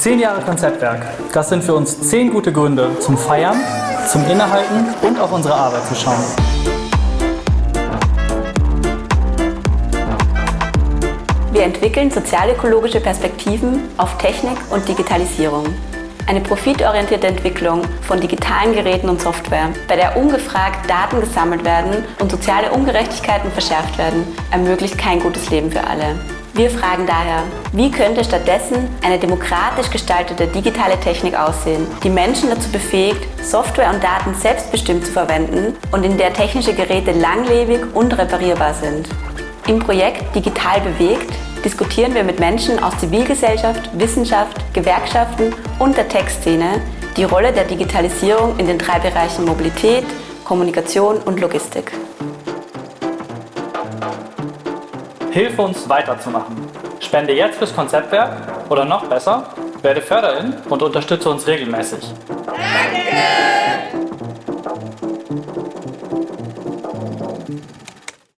Zehn Jahre Konzeptwerk. Das sind für uns zehn gute Gründe zum Feiern, zum Innehalten und auf unsere Arbeit zu schauen. Wir entwickeln sozialökologische Perspektiven auf Technik und Digitalisierung. Eine profitorientierte Entwicklung von digitalen Geräten und Software, bei der ungefragt Daten gesammelt werden und soziale Ungerechtigkeiten verschärft werden, ermöglicht kein gutes Leben für alle. Wir fragen daher, wie könnte stattdessen eine demokratisch gestaltete digitale Technik aussehen, die Menschen dazu befähigt, Software und Daten selbstbestimmt zu verwenden und in der technische Geräte langlebig und reparierbar sind. Im Projekt Digital bewegt diskutieren wir mit Menschen aus Zivilgesellschaft, Wissenschaft, Gewerkschaften und der Tech-Szene die Rolle der Digitalisierung in den drei Bereichen Mobilität, Kommunikation und Logistik. Hilfe uns weiterzumachen. Spende jetzt fürs Konzeptwerk oder noch besser, werde Förderin und unterstütze uns regelmäßig. Danke!